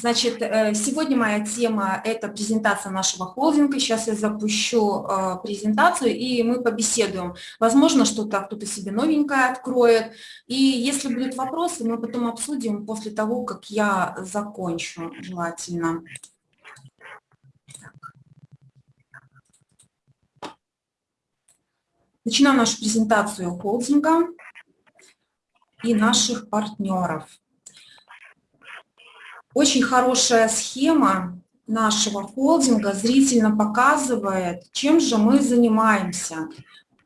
Значит, э, сегодня моя тема – это презентация нашего холдинга. Сейчас я запущу э, презентацию, и мы побеседуем. Возможно, что-то кто-то себе новенькое откроет. И если будут вопросы, мы потом обсудим после того, как я закончу, желательно. Начинаем нашу презентацию холдинга и наших партнеров. Очень хорошая схема нашего холдинга зрительно показывает, чем же мы занимаемся.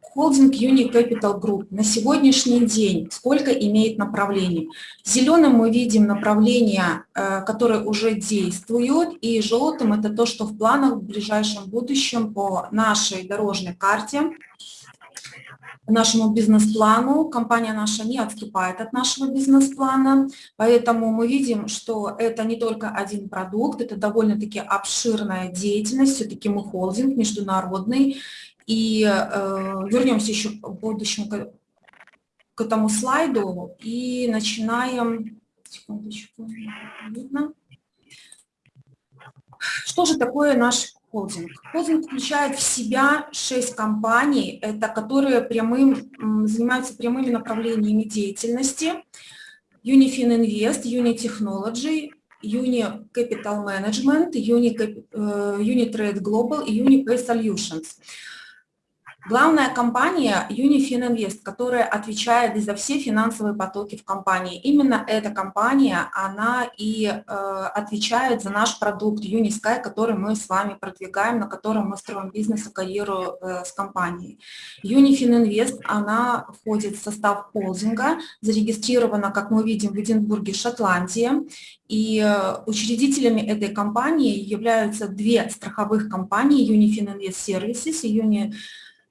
Холдинг Uni Capital Group на сегодняшний день сколько имеет направлений? Зеленым мы видим направления, э, которые уже действуют, и желтым это то, что в планах в ближайшем будущем по нашей дорожной карте нашему бизнес-плану. Компания наша не отступает от нашего бизнес-плана, поэтому мы видим, что это не только один продукт, это довольно-таки обширная деятельность, все-таки мы холдинг международный. И э, вернемся еще в будущем к, к этому слайду и начинаем... Секундочку, видно. Что же такое наш холдинг. Холдинг включает в себя шесть компаний, это которые прямым, занимаются прямыми направлениями деятельности. Unifin Invest, Uni Technology, Uni Capital Management, Uni, э, Unitrade Global и Unipay Solutions. Главная компания Unifin Invest, которая отвечает за все финансовые потоки в компании. Именно эта компания, она и э, отвечает за наш продукт Unisky, который мы с вами продвигаем, на котором мы строим бизнес и карьеру э, с компанией. Unifin Invest, она входит в состав холдинга, зарегистрирована, как мы видим, в Эдинбурге, Шотландия. И э, учредителями этой компании являются две страховых компании, Unifin Invest Services и Uni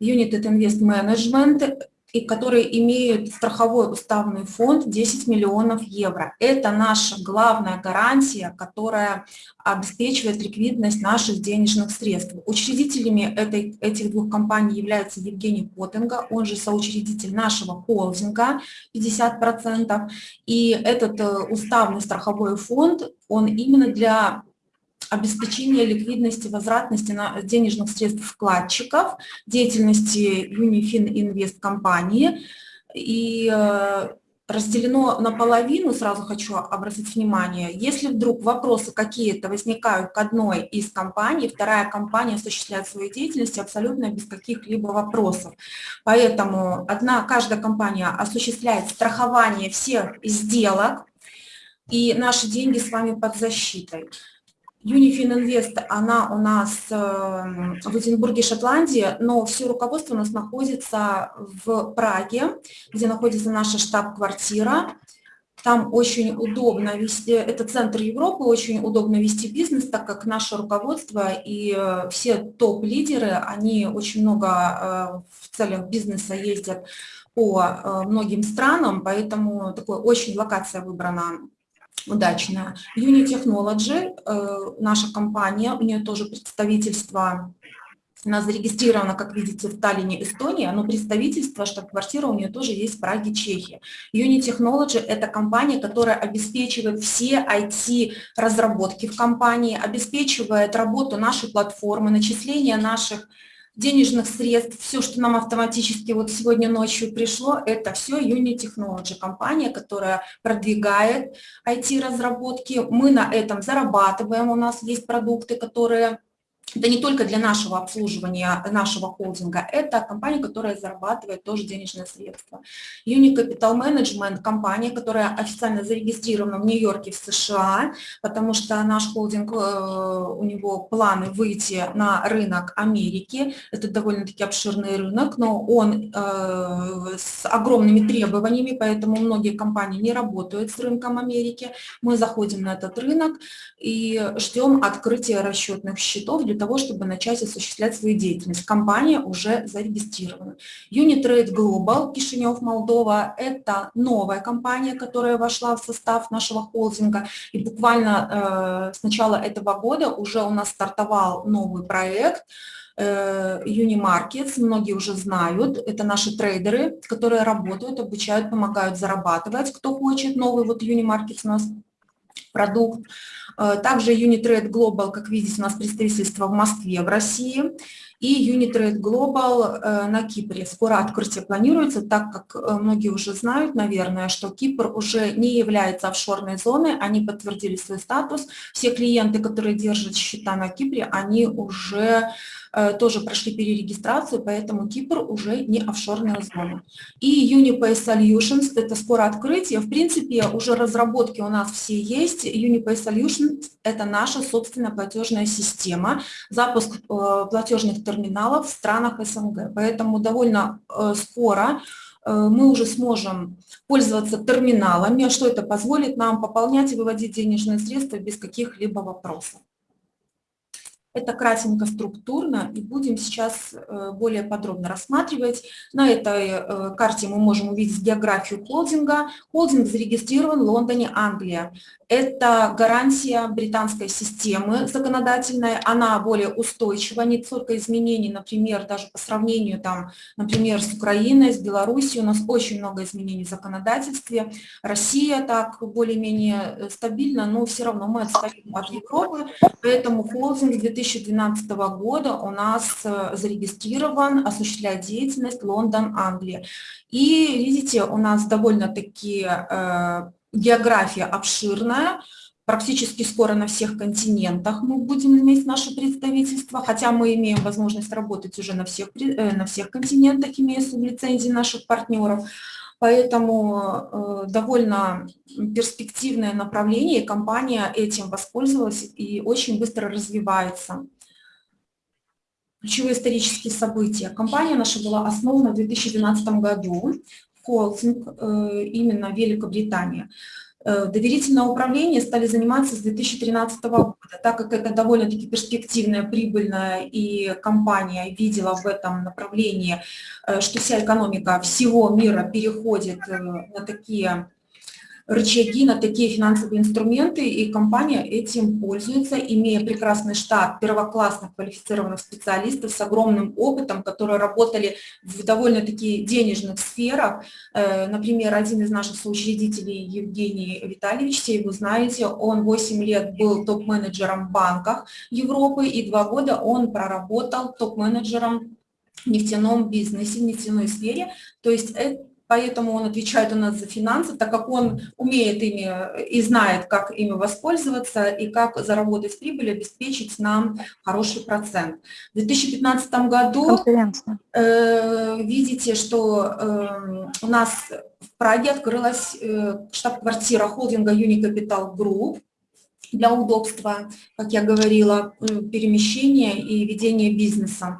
United Invest Management, и которые имеют страховой уставный фонд 10 миллионов евро. Это наша главная гарантия, которая обеспечивает ликвидность наших денежных средств. Учредителями этой, этих двух компаний является Евгений Потенга, он же соучредитель нашего холдинга 50%. И этот э, уставный страховой фонд, он именно для обеспечение ликвидности, возвратности на денежных средств вкладчиков, деятельности Unifin Invest компании. И э, разделено наполовину, сразу хочу обратить внимание, если вдруг вопросы какие-то возникают к одной из компаний, вторая компания осуществляет свою деятельность абсолютно без каких-либо вопросов. Поэтому одна, каждая компания осуществляет страхование всех сделок, и наши деньги с вами под защитой. Unifin Invest, она у нас эм, в Эдинбурге, Шотландии, но все руководство у нас находится в Праге, где находится наша штаб-квартира. Там очень удобно вести, это центр Европы, очень удобно вести бизнес, так как наше руководство и э, все топ-лидеры, они очень много э, в целях бизнеса ездят по э, многим странам, поэтому такой очень локация выбрана удачная. Uni Technology, э, наша компания, у нее тоже представительство, она зарегистрирована, как видите, в Таллине, Эстония, но представительство, штаб-квартира у нее тоже есть в Праге, Чехия. Uni Technology – это компания, которая обеспечивает все IT-разработки в компании, обеспечивает работу нашей платформы, начисление наших денежных средств, все, что нам автоматически вот сегодня ночью пришло, это все Uni Technology, компания, которая продвигает IT-разработки. Мы на этом зарабатываем, у нас есть продукты, которые это не только для нашего обслуживания нашего холдинга, это компания, которая зарабатывает тоже денежные средства. Uni Capital Management – компания, которая официально зарегистрирована в Нью-Йорке в США, потому что наш холдинг, э, у него планы выйти на рынок Америки. Это довольно-таки обширный рынок, но он э, с огромными требованиями, поэтому многие компании не работают с рынком Америки. Мы заходим на этот рынок и ждем открытия расчетных счетов для того, чтобы начать осуществлять свою деятельность. Компания уже зарегистрирована. Unitrade Global, Кишинев, Молдова – это новая компания, которая вошла в состав нашего холдинга. И буквально э, с начала этого года уже у нас стартовал новый проект э, – Unimarkets, многие уже знают, это наши трейдеры, которые работают, обучают, помогают зарабатывать. Кто хочет новый вот Unimarkets у нас продукт. Э, также Unitrade Global, как видите, у нас представительство в Москве, в России. И Unitrade Global э, на Кипре. Скоро открытие планируется, так как э, многие уже знают, наверное, что Кипр уже не является офшорной зоной, они подтвердили свой статус. Все клиенты, которые держат счета на Кипре, они уже тоже прошли перерегистрацию, поэтому Кипр уже не офшорная зона. И Unipay Solutions, это скоро открытие, в принципе, уже разработки у нас все есть. Unipay Solutions – это наша собственная платежная система, запуск э, платежных терминалов в странах СНГ. Поэтому довольно э, скоро мы уже сможем пользоваться терминалами, что это позволит нам пополнять и выводить денежные средства без каких-либо вопросов. Это кратенько структурно, и будем сейчас э, более подробно рассматривать. На этой э, карте мы можем увидеть географию холдинга. Холдинг зарегистрирован в Лондоне, Англия. Это гарантия британской системы законодательной, она более устойчива, не только изменений, например, даже по сравнению, там, например, с Украиной, с Белоруссией, у нас очень много изменений в законодательстве. Россия так более-менее э, стабильна, но все равно мы отстаем от Европы, поэтому холдинг 2000 2012 года у нас э, зарегистрирован, осуществляет деятельность Лондон, Англия. И видите, у нас довольно-таки э, география обширная, практически скоро на всех континентах мы будем иметь наше представительство, хотя мы имеем возможность работать уже на всех, э, на всех континентах, имея сублицензии наших партнеров. Поэтому э, довольно перспективное направление, компания этим воспользовалась и очень быстро развивается. Ключевые исторические события. Компания наша была основана в 2012 году, холдинг э, именно Великобритания. Э, доверительное управление стали заниматься с 2013 года, так как это довольно-таки перспективная, прибыльная, и компания видела в этом направлении, э, что вся экономика всего мира переходит э, на такие рычаги на такие финансовые инструменты, и компания этим пользуется, имея прекрасный штат первоклассных квалифицированных специалистов с огромным опытом, которые работали в довольно-таки денежных сферах. Э, например, один из наших соучредителей, Евгений Витальевич, все его знаете, он 8 лет был топ-менеджером в банках Европы, и 2 года он проработал топ-менеджером в нефтяном бизнесе, в нефтяной сфере. То есть это поэтому он отвечает у нас за финансы, так как он умеет ими и знает, как ими воспользоваться и как заработать прибыль, обеспечить нам хороший процент. В 2015 году э, видите, что э, у нас в Праге открылась э, штаб-квартира холдинга Unicapital Group, для удобства, как я говорила, э, перемещения и ведения бизнеса.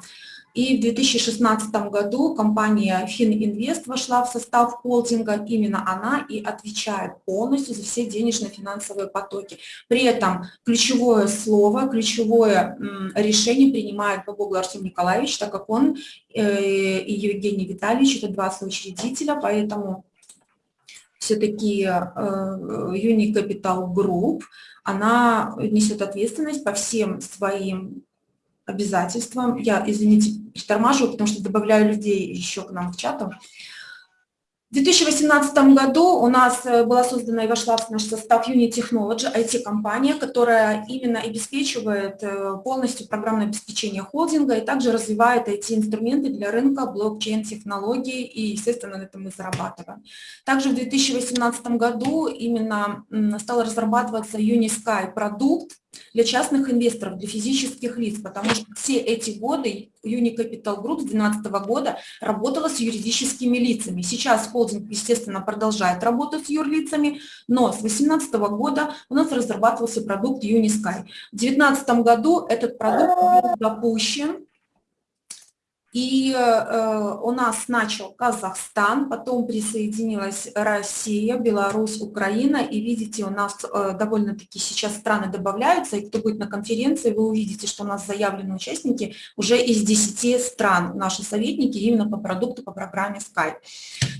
И в 2016 году компания Фининвест вошла в состав холдинга. Именно она и отвечает полностью за все денежно-финансовые потоки. При этом ключевое слово, ключевое решение принимает Бабогл Артем Николаевич, так как он э, и Евгений Витальевич – это два соучредителя, поэтому все-таки Uni Capital Group, она несет ответственность по всем своим обязательствам. Я, извините, притормаживаю, потому что добавляю людей еще к нам в чату. В 2018 году у нас э, была создана и вошла в наш состав Uni Technology, IT-компания, которая именно обеспечивает э, полностью программное обеспечение холдинга и также развивает IT-инструменты для рынка блокчейн-технологий, и, естественно, на этом мы зарабатываем. Также в 2018 году именно стал разрабатываться Unisky продукт, для частных инвесторов, для физических лиц, потому что все эти годы Unicapital Group с 2012 года работала с юридическими лицами. Сейчас холдинг, естественно, продолжает работать с юрлицами, но с 2018 года у нас разрабатывался продукт Unisky. В 2019 году этот продукт был запущен и э, у нас начал Казахстан, потом присоединилась Россия, Беларусь, Украина. И видите, у нас э, довольно-таки сейчас страны добавляются. И кто будет на конференции, вы увидите, что у нас заявлены участники уже из 10 стран, наши советники, именно по продукту, по программе Skype.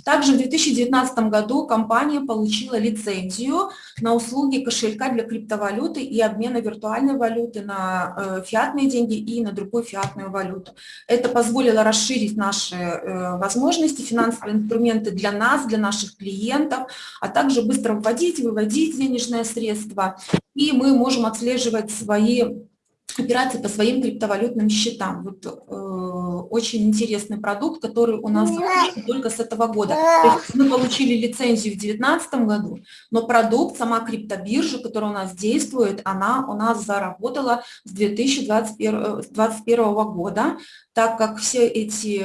Также в 2019 году компания получила лицензию на услуги кошелька для криптовалюты и обмена виртуальной валюты на э, фиатные деньги и на другую фиатную валюту. Это позволило расширить наши э, возможности, финансовые инструменты для нас, для наших клиентов, а также быстро вводить, выводить денежные средства. И мы можем отслеживать свои операции по своим криптовалютным счетам. Вот, э, очень интересный продукт, который у нас только с этого года. То есть мы получили лицензию в 2019 году, но продукт, сама криптобиржа, которая у нас действует, она у нас заработала с 2021, 2021 года так как все эти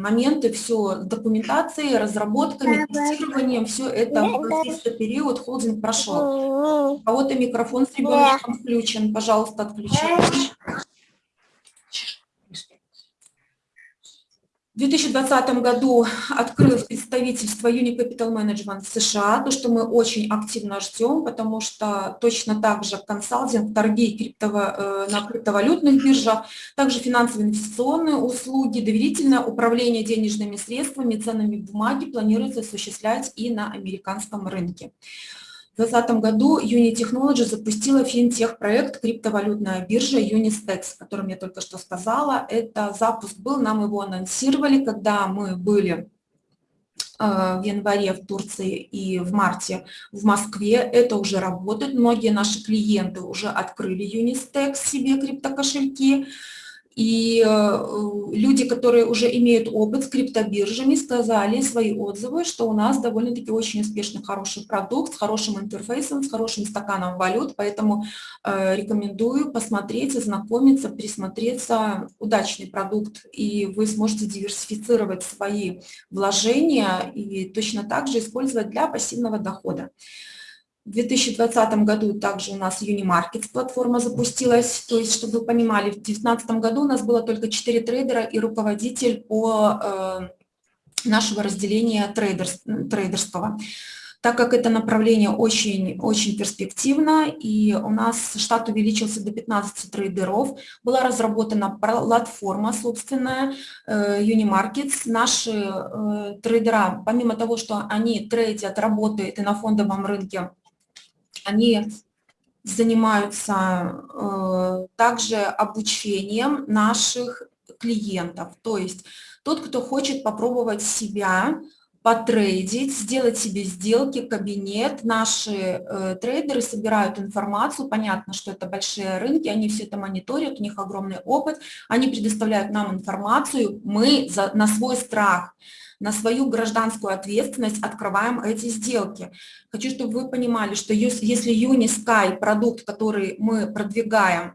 моменты, все документацией, разработками, тестированием, все это в период холдинг прошел. У кого-то микрофон с ребенком включен, пожалуйста, отключайте. В 2020 году открыл представительство Unicapital Management США, то, что мы очень активно ждем, потому что точно так же консалтинг, торги криптово, э, на криптовалютных биржах, также финансовые инвестиционные услуги, доверительное управление денежными средствами, ценными бумаги планируется осуществлять и на американском рынке. В 2020 году Uni Technology запустила финтех-проект криптовалютная биржа Unistex, о котором я только что сказала. Это запуск был, нам его анонсировали, когда мы были э, в январе в Турции и в марте в Москве. Это уже работает. Многие наши клиенты уже открыли Unistex себе криптокошельки. И э, люди, которые уже имеют опыт с криптобиржами, сказали свои отзывы, что у нас довольно-таки очень успешный, хороший продукт с хорошим интерфейсом, с хорошим стаканом валют, поэтому э, рекомендую посмотреть, ознакомиться, присмотреться. Удачный продукт, и вы сможете диверсифицировать свои вложения и точно так же использовать для пассивного дохода. В 2020 году также у нас Unimarkets платформа запустилась, то есть, чтобы вы понимали, в 2019 году у нас было только 4 трейдера и руководитель по э, нашего разделения traders, трейдерского. Так как это направление очень, очень перспективно, и у нас штат увеличился до 15 трейдеров, была разработана платформа собственная э, Unimarkets. Наши э, трейдера, помимо того, что они трейдят, работают и на фондовом рынке, они занимаются э, также обучением наших клиентов. То есть тот, кто хочет попробовать себя, потрейдить, сделать себе сделки, кабинет. Наши э, трейдеры собирают информацию, понятно, что это большие рынки, они все это мониторят, у них огромный опыт, они предоставляют нам информацию, мы за, на свой страх на свою гражданскую ответственность открываем эти сделки. Хочу, чтобы вы понимали, что если Unisky, продукт, который мы продвигаем,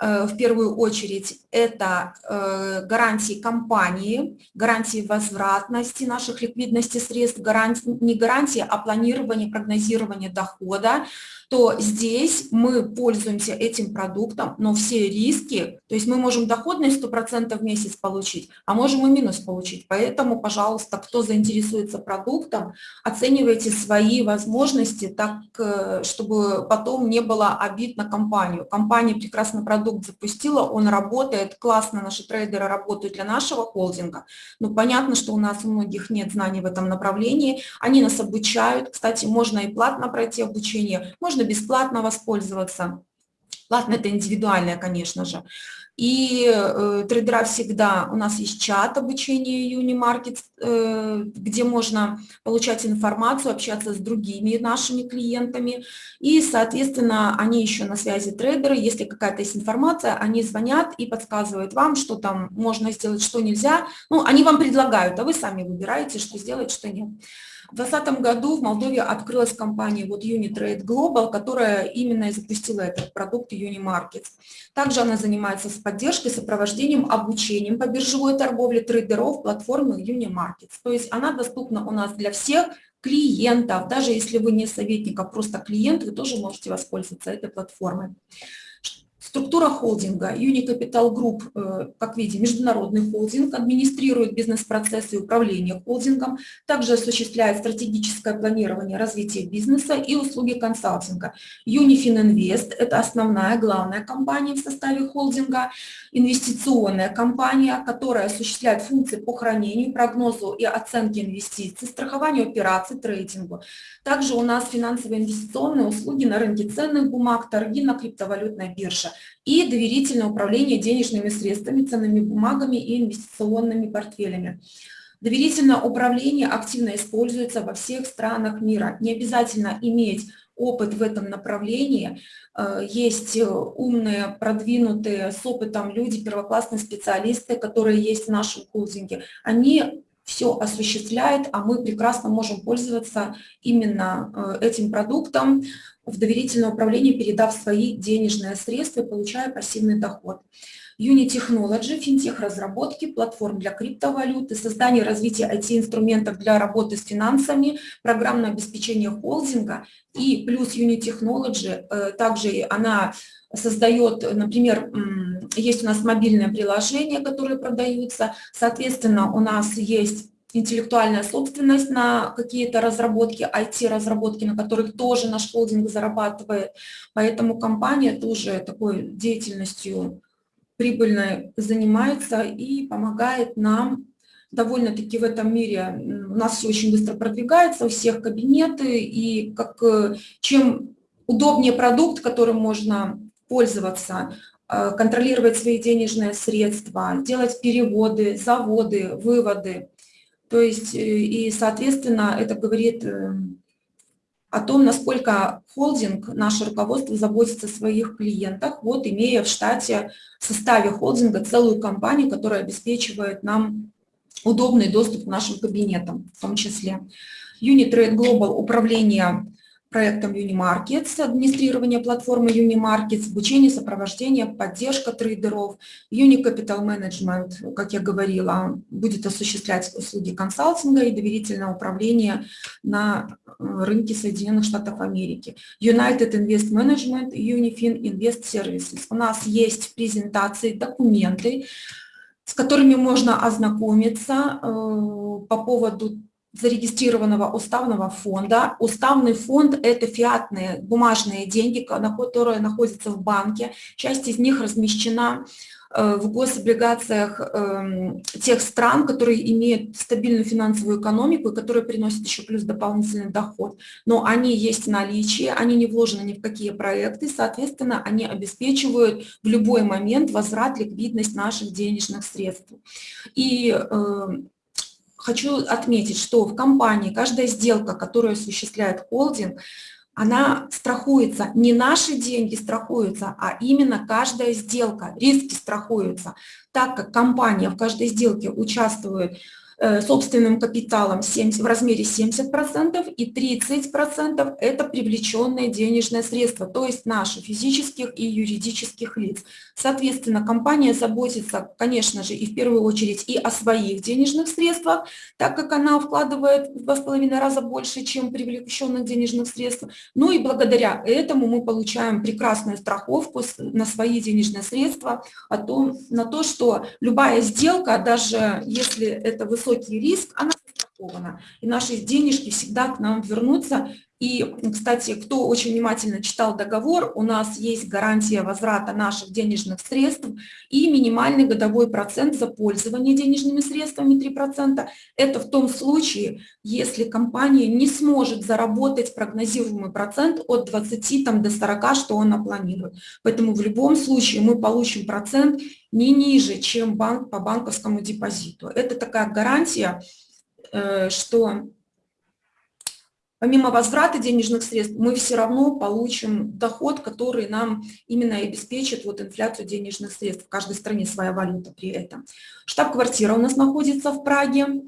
в первую очередь это э, гарантии компании, гарантии возвратности наших ликвидности средств, гарантии, не гарантии, а планирование, прогнозирование дохода, то здесь мы пользуемся этим продуктом, но все риски, то есть мы можем доходность 100% в месяц получить, а можем и минус получить. Поэтому, пожалуйста, кто заинтересуется продуктом, оценивайте свои возможности так, э, чтобы потом не было обид на компанию. Компания прекрасный продукт запустила, он работает, классно наши трейдеры работают для нашего холдинга, но понятно, что у нас у многих нет знаний в этом направлении, они нас обучают, кстати, можно и платно пройти обучение, можно можно бесплатно воспользоваться. Платно это индивидуальное, конечно же. И э, трейдера всегда, у нас есть чат обучения Unimarket, э, где можно получать информацию, общаться с другими нашими клиентами. И, соответственно, они еще на связи трейдеры. Если какая-то есть информация, они звонят и подсказывают вам, что там можно сделать, что нельзя. Ну, они вам предлагают, а вы сами выбираете, что сделать, что нет. В 2020 году в Молдове открылась компания вот Unitrade Global, которая именно и запустила этот продукт Unimarkets. Также она занимается с поддержкой, сопровождением, обучением по биржевой торговле трейдеров платформы Unimarkets. То есть она доступна у нас для всех клиентов. Даже если вы не советник, а просто клиент, вы тоже можете воспользоваться этой платформой. Структура холдинга. Unicapital Group, э, как видим, международный холдинг, администрирует бизнес-процессы и управление холдингом, также осуществляет стратегическое планирование развития бизнеса и услуги консалтинга. Invest – это основная, главная компания в составе холдинга, инвестиционная компания, которая осуществляет функции по хранению, прогнозу и оценке инвестиций, страхованию операций, трейдингу. Также у нас финансовые инвестиционные услуги на рынке ценных бумаг, торги на криптовалютной бирже и доверительное управление денежными средствами, ценными бумагами и инвестиционными портфелями. Доверительное управление активно используется во всех странах мира. Не обязательно иметь опыт в этом направлении. Э, есть умные, продвинутые, с опытом люди, первоклассные специалисты, которые есть в нашем холдинге. Они все осуществляют, а мы прекрасно можем пользоваться именно э, этим продуктом в доверительное управление, передав свои денежные средства и получая пассивный доход. Unitechnology, финтех-разработки, платформ для криптовалюты, создание и развитие IT-инструментов для работы с финансами, программное обеспечение холдинга и плюс Unitechnology, э, также она создает, например, есть у нас мобильное приложение, которое продаются, соответственно, у нас есть интеллектуальная собственность на какие-то разработки, IT-разработки, на которых тоже наш холдинг зарабатывает. Поэтому компания тоже такой деятельностью прибыльной занимается и помогает нам довольно-таки в этом мире. У нас все очень быстро продвигается, у всех кабинеты, и как, э, чем удобнее продукт, которым можно пользоваться, э, контролировать свои денежные средства, делать переводы, заводы, выводы, то есть, э, и, соответственно, это говорит э, о том, насколько холдинг, наше руководство заботится о своих клиентах, вот имея в штате, в составе холдинга целую компанию, которая обеспечивает нам удобный доступ к нашим кабинетам в том числе. Unitrade Global управление проектом Unimarkets, администрирование платформы Unimarkets, обучение, сопровождение, поддержка трейдеров. Unicapital Management, как я говорила, будет осуществлять услуги консалтинга и доверительное управление на э, рынке Соединенных Штатов Америки. United Invest Management, Unifin Invest Services. У нас есть презентации, документы, с которыми можно ознакомиться э, по поводу зарегистрированного уставного фонда. Уставный фонд – это фиатные бумажные деньги, которые находятся в банке. Часть из них размещена э, в гособлигациях эм, тех стран, которые имеют стабильную финансовую экономику и которые приносят еще плюс дополнительный доход. Но они есть в наличии, они не вложены ни в какие проекты, соответственно, они обеспечивают в любой момент возврат, ликвидность наших денежных средств. И эм, хочу отметить, что в компании каждая сделка, которую осуществляет холдинг, она страхуется, не наши деньги страхуются, а именно каждая сделка, риски страхуются, так как компания в каждой сделке участвует Э, собственным капиталом 70, в размере 70% и 30% это привлеченные денежные средства, то есть наши физических и юридических лиц. Соответственно, компания заботится, конечно же, и в первую очередь и о своих денежных средствах, так как она вкладывает в два с половиной раза больше, чем привлеченных денежных средств. Ну и благодаря этому мы получаем прекрасную страховку на свои денежные средства, о том, на то, что любая сделка, даже если это высокий риск, она застрахована. И наши денежки всегда к нам вернутся. И, кстати, кто очень внимательно читал договор, у нас есть гарантия возврата наших денежных средств и минимальный годовой процент за пользование денежными средствами 3%. Это в том случае, если компания не сможет заработать прогнозируемый процент от 20 там, до 40, что она планирует. Поэтому в любом случае мы получим процент не ниже, чем банк по банковскому депозиту. Это такая гарантия, что помимо возврата денежных средств, мы все равно получим доход, который нам именно обеспечит вот инфляцию денежных средств. В каждой стране своя валюта при этом. Штаб-квартира у нас находится в Праге.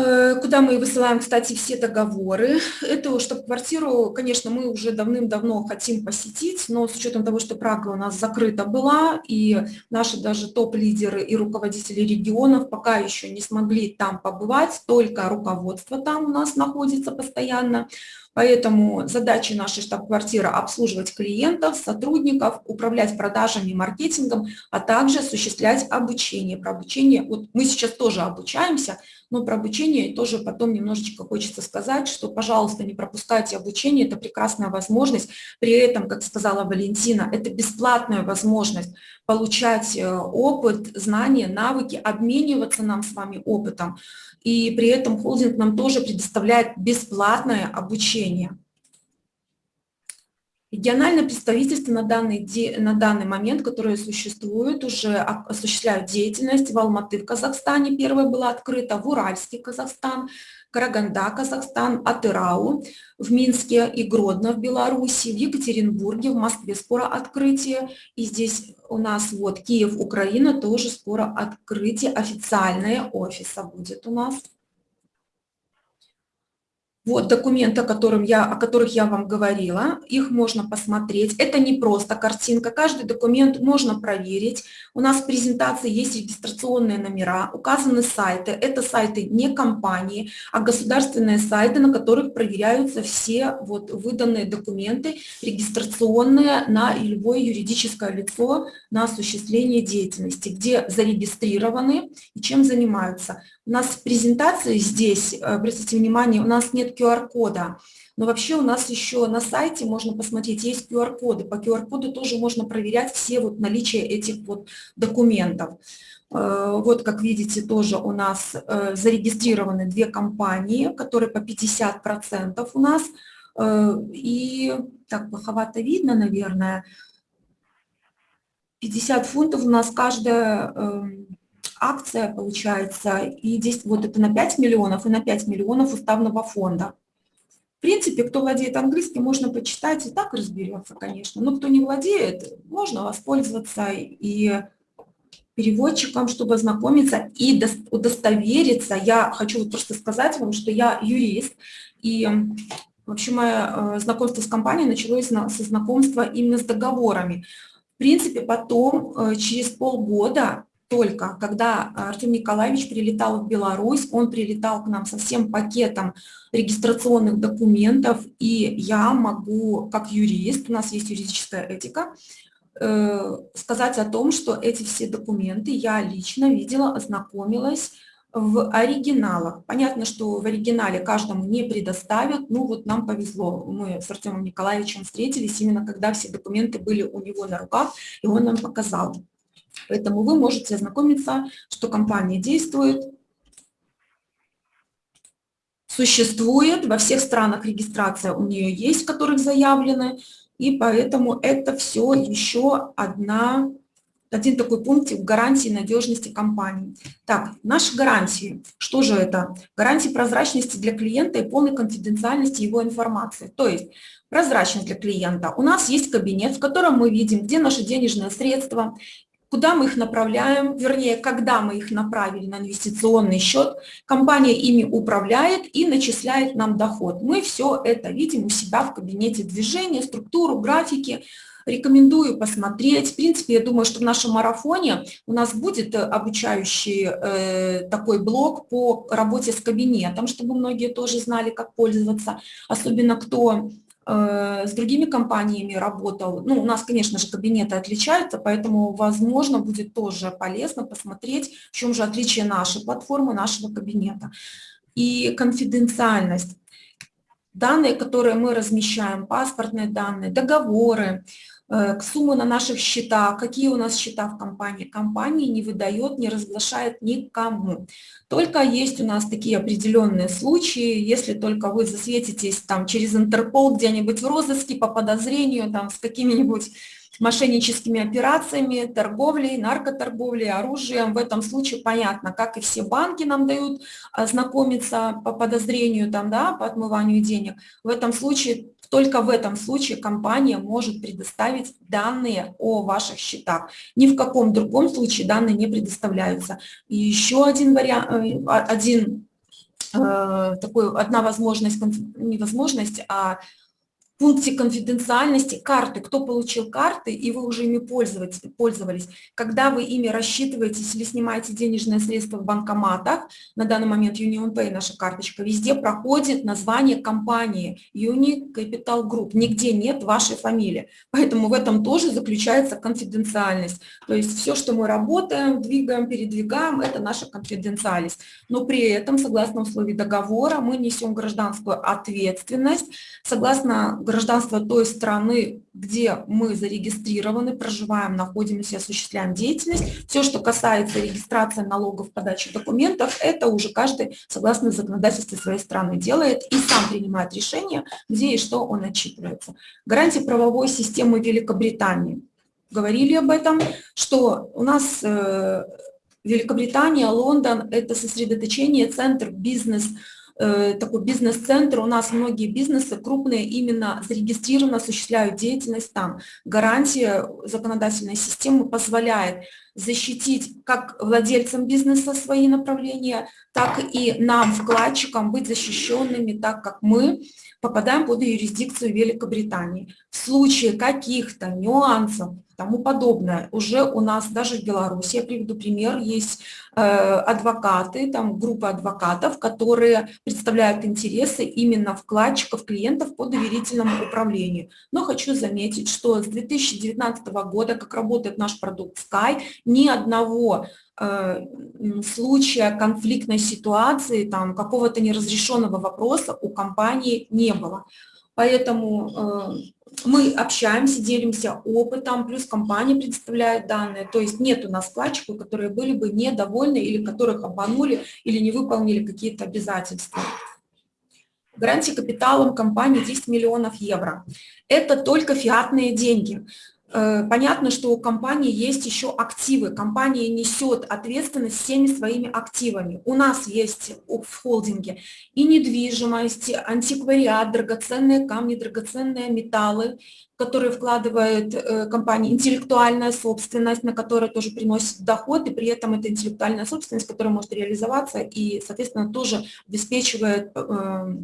Э, куда мы высылаем, кстати, все договоры. Эту штаб-квартиру, конечно, мы уже давным-давно хотим посетить, но с учетом того, что Прага у нас закрыта была, и наши даже топ-лидеры и руководители регионов пока еще не смогли там побывать, только руководство там у нас находится постоянно. Поэтому задача нашей штаб-квартиры – обслуживать клиентов, сотрудников, управлять продажами, маркетингом, а также осуществлять обучение. Про обучение, вот мы сейчас тоже обучаемся, но про обучение тоже потом немножечко хочется сказать, что, пожалуйста, не пропускайте обучение, это прекрасная возможность. При этом, как сказала Валентина, это бесплатная возможность получать э, опыт, знания, навыки, обмениваться нам с вами опытом. И при этом холдинг нам тоже предоставляет бесплатное обучение. Региональное представительство на данный, на данный момент, которое существует, уже осуществляют деятельность в Алматы в Казахстане, первая была открыта, в Уральске Казахстан, Караганда, Казахстан, Атырау, в Минске и Гродно в Беларуси, в Екатеринбурге, в Москве скоро открытие. И здесь у нас вот Киев, Украина, тоже скоро открытие, официальное офиса будет у нас. Вот документы, о, котором я, о которых я вам говорила, их можно посмотреть. Это не просто картинка, каждый документ можно проверить. У нас в презентации есть регистрационные номера, указаны сайты. Это сайты не компании, а государственные сайты, на которых проверяются все вот выданные документы, регистрационные на любое юридическое лицо на осуществление деятельности, где зарегистрированы и чем занимаются. У нас в презентации здесь, э, обратите внимание, у нас нет QR-кода, но вообще у нас еще на сайте можно посмотреть, есть QR-коды. По QR-коду тоже можно проверять все вот наличие этих вот документов. Э, вот, как видите, тоже у нас э, зарегистрированы две компании, которые по 50% у нас. И так плоховато видно, наверное. 50 фунтов у нас каждая эм, акция получается, и здесь вот это на 5 миллионов и на 5 миллионов уставного фонда. В принципе, кто владеет английским, можно почитать и так разберется, конечно. Но кто не владеет, можно воспользоваться и переводчиком, чтобы ознакомиться и удостовериться. Я хочу вот просто сказать вам, что я юрист, и вообще мое э, знакомство с компанией началось со знакомства именно с договорами. В принципе, потом, э, через полгода, только когда Артем Николаевич прилетал в Беларусь, он прилетал к нам со всем пакетом регистрационных документов, и я могу, как юрист, у нас есть юридическая этика, э, сказать о том, что эти все документы я лично видела, ознакомилась в оригиналах. Понятно, что в оригинале каждому не предоставят, ну вот нам повезло, мы с Артемом Николаевичем встретились именно когда все документы были у него на руках, и он нам показал. Поэтому вы можете ознакомиться, что компания действует, существует, во всех странах регистрация у нее есть, в которых заявлены, и поэтому это все еще одна, один такой пункт в гарантии надежности компании. Так, наши гарантии. Что же это? Гарантии прозрачности для клиента и полной конфиденциальности его информации. То есть прозрачность для клиента. У нас есть кабинет, в котором мы видим, где наши денежные средства, куда мы их направляем, вернее, когда мы их направили на инвестиционный счет, компания ими управляет и начисляет нам доход. Мы все это видим у себя в кабинете движения, структуру, графики. Рекомендую посмотреть. В принципе, я думаю, что в нашем марафоне у нас будет обучающий э, такой блок по работе с кабинетом, чтобы многие тоже знали, как пользоваться, особенно кто Э, с другими компаниями работал. Ну, у нас, конечно же, кабинеты отличаются, поэтому, возможно, будет тоже полезно посмотреть, в чем же отличие нашей платформы, нашего кабинета. И конфиденциальность. Данные, которые мы размещаем, паспортные данные, договоры, Э, суммы на наших счетах, какие у нас счета в компании. Компания не выдает, не разглашает никому. Только есть у нас такие определенные случаи, если только вы засветитесь там через Интерпол где-нибудь в розыске по подозрению там с какими-нибудь мошенническими операциями, торговлей, наркоторговлей, оружием. В этом случае понятно, как и все банки нам дают ознакомиться по подозрению, там, да, по отмыванию денег. В этом случае только в этом случае компания может предоставить данные о ваших счетах. Ни в каком другом случае данные не предоставляются. И еще один вариант, э, один э, такой, одна возможность, не возможность, а пункте конфиденциальности карты, кто получил карты, и вы уже ими пользовались. Когда вы ими рассчитываетесь или снимаете денежные средства в банкоматах, на данный момент UnionPay, наша карточка, везде проходит название компании Uni Capital Group, нигде нет вашей фамилии. Поэтому в этом тоже заключается конфиденциальность. То есть все, что мы работаем, двигаем, передвигаем, это наша конфиденциальность. Но при этом, согласно условий договора, мы несем гражданскую ответственность, согласно гражданство той страны, где мы зарегистрированы, проживаем, находимся, осуществляем деятельность. Все, что касается регистрации налогов, подачи документов, это уже каждый, согласно законодательству своей страны, делает и сам принимает решение, где и что он отчитывается. Гарантии правовой системы Великобритании. Говорили об этом, что у нас э, Великобритания, Лондон – это сосредоточение, центр бизнес Э, такой бизнес-центр, у нас многие бизнесы крупные именно зарегистрированы, осуществляют деятельность там. Гарантия законодательной системы позволяет защитить как владельцам бизнеса свои направления, так и нам, вкладчикам, быть защищенными, так как мы попадаем под юрисдикцию Великобритании. В случае каких-то нюансов, тому подобное. Уже у нас даже в Беларуси, я приведу пример, есть э, адвокаты, там группа адвокатов, которые представляют интересы именно вкладчиков, клиентов по доверительному управлению. Но хочу заметить, что с 2019 года, как работает наш продукт Sky, ни одного э, случая конфликтной ситуации, там какого-то неразрешенного вопроса у компании не было. Поэтому э, мы общаемся, делимся опытом, плюс компания предоставляет данные. То есть нет у нас вкладчиков, которые были бы недовольны или которых обманули или не выполнили какие-то обязательства. Гарантия капиталом компании 10 миллионов евро. Это только фиатные деньги. Э, понятно, что у компании есть еще активы. Компания несет ответственность всеми своими активами. У нас есть в холдинге и недвижимость, антиквариат, драгоценные камни, драгоценные металлы, которые вкладывает э, компания, интеллектуальная собственность, на которую тоже приносит доход, и при этом это интеллектуальная собственность, которая может реализоваться и, соответственно, тоже обеспечивает э,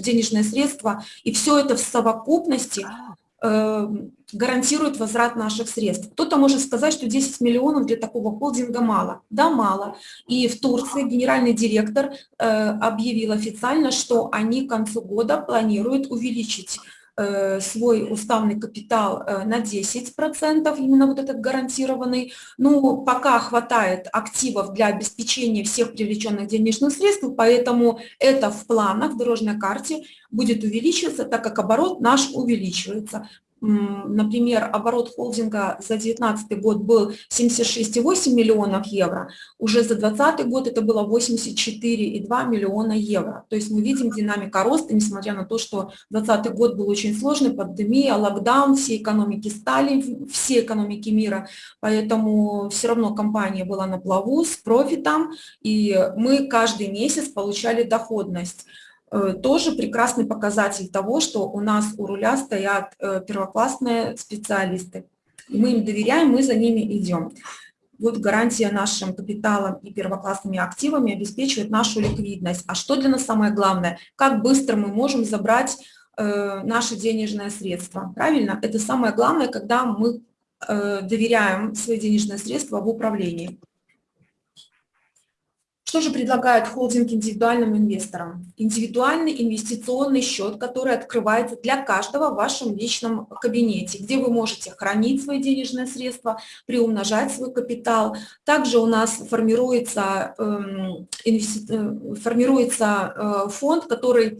денежные средства. И все это в совокупности Эм, гарантирует возврат наших средств. Кто-то может сказать, что 10 миллионов для такого холдинга мало. Да, мало. И в Турции генеральный директор э, объявил официально, что они к концу года планируют увеличить свой уставный капитал э, на 10%, именно вот этот гарантированный. Ну, пока хватает активов для обеспечения всех привлеченных денежных средств, поэтому это в планах, в дорожной карте будет увеличиваться, так как оборот наш увеличивается. Например, оборот холдинга за 2019 год был 76,8 миллионов евро, уже за 2020 год это было 84,2 миллиона евро. То есть мы видим динамика роста, несмотря на то, что 2020 год был очень сложный, пандемия, локдаун, все экономики стали, все экономики мира, поэтому все равно компания была на плаву с профитом, и мы каждый месяц получали доходность. Э, тоже прекрасный показатель того, что у нас у руля стоят э, первоклассные специалисты. Мы им доверяем, мы за ними идем. Вот гарантия нашим капиталом и первоклассными активами обеспечивает нашу ликвидность. А что для нас самое главное? Как быстро мы можем забрать э, наши денежные средства? Правильно? Это самое главное, когда мы доверяем свои денежные средства в управлении. Что же предлагает холдинг индивидуальным инвесторам? Индивидуальный инвестиционный счет, который открывается для каждого в вашем личном кабинете, где вы можете хранить свои денежные средства, приумножать свой капитал. Также у нас формируется, эм, э, формируется э, фонд, который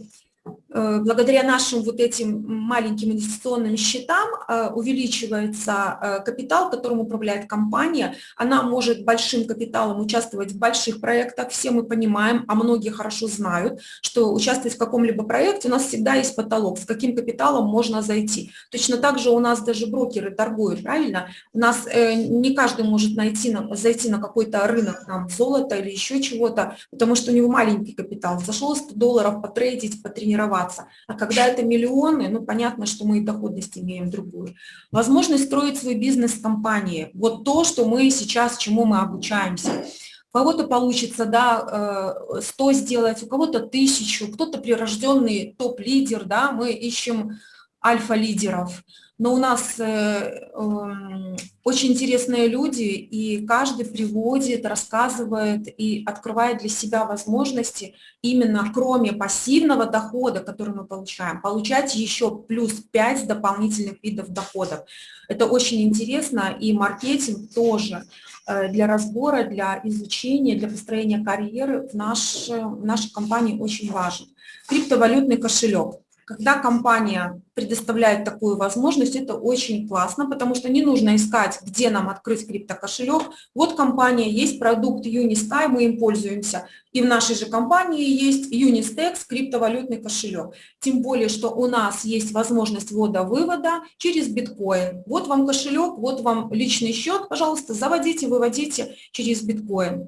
благодаря нашим вот этим маленьким инвестиционным счетам э, увеличивается э, капитал, которым управляет компания. Она может большим капиталом участвовать в больших проектах. Все мы понимаем, а многие хорошо знают, что участвовать в каком-либо проекте у нас всегда есть потолок, с каким капиталом можно зайти. Точно так же у нас даже брокеры торгуют, правильно? У нас не каждый может найти, зайти на какой-то рынок, там, золото или еще чего-то, потому что у него маленький капитал. Зашел 100 долларов потрейдить, потренироваться развиваться. А когда это миллионы, ну, понятно, что мы и доходность имеем другую. Возможность строить свой бизнес в компании. Вот то, что мы сейчас, чему мы обучаемся. У кого-то получится, да, 100 э, сделать, у кого-то тысячу, кто-то прирожденный топ-лидер, да, мы ищем альфа-лидеров, но у нас э, э, очень интересные люди, и каждый приводит, рассказывает и открывает для себя возможности именно кроме пассивного дохода, который мы получаем, получать еще плюс 5 дополнительных видов доходов. Это очень интересно, и маркетинг тоже э, для разбора, для изучения, для построения карьеры в, наш, в нашей компании очень важен. Криптовалютный кошелек. Когда компания предоставляет такую возможность, это очень классно, потому что не нужно искать, где нам открыть криптокошелек. Вот компания, есть продукт Unisky, мы им пользуемся. И в нашей же компании есть Unistex, криптовалютный кошелек. Тем более, что у нас есть возможность ввода-вывода через биткоин. Вот вам кошелек, вот вам личный счет, пожалуйста, заводите, выводите через биткоин.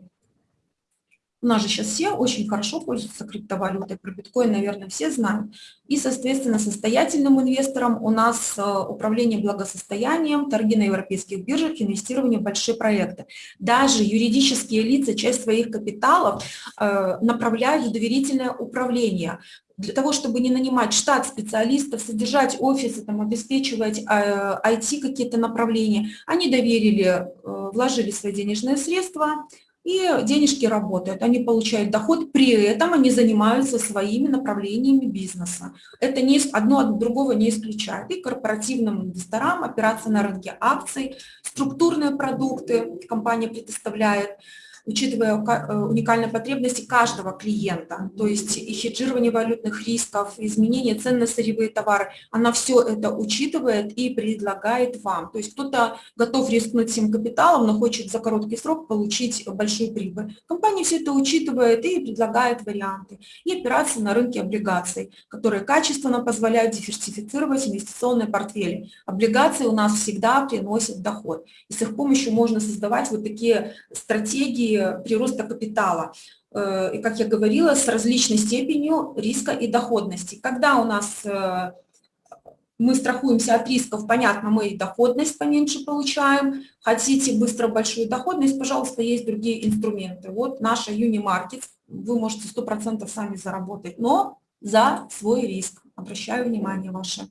У нас же сейчас все очень хорошо пользуются криптовалютой, про биткоин, наверное, все знают. И, соответственно, состоятельным инвесторам у нас э, управление благосостоянием, торги на европейских биржах, инвестирование в большие проекты. Даже юридические лица часть своих капиталов э, направляют в доверительное управление для того, чтобы не нанимать штат специалистов, содержать офисы, там, обеспечивать IT э, какие-то направления, они доверили, вложили свои денежные средства, и денежки работают, они получают доход, при этом они занимаются своими направлениями бизнеса. Это не, одно от другого не исключает. И корпоративным инвесторам операции на рынке акций, структурные продукты компания предоставляет – учитывая э, уникальные потребности каждого клиента, то есть и хеджирование валютных рисков, изменение цен на сырьевые товары, она все это учитывает и предлагает вам. То есть кто-то готов рискнуть всем капиталом, но хочет за короткий срок получить большую прибыль. Компания все это учитывает и предлагает варианты. И операции на рынке облигаций, которые качественно позволяют диверсифицировать инвестиционные портфели. Облигации у нас всегда приносят доход. И с их помощью можно создавать вот такие стратегии прироста капитала. Э, и, как я говорила, с различной степенью риска и доходности. Когда у нас э, мы страхуемся от рисков, понятно, мы и доходность поменьше получаем. Хотите быстро большую доходность, пожалуйста, есть другие инструменты. Вот наша Unimarket, вы можете 100% сами заработать, но за свой риск. Обращаю внимание ваше.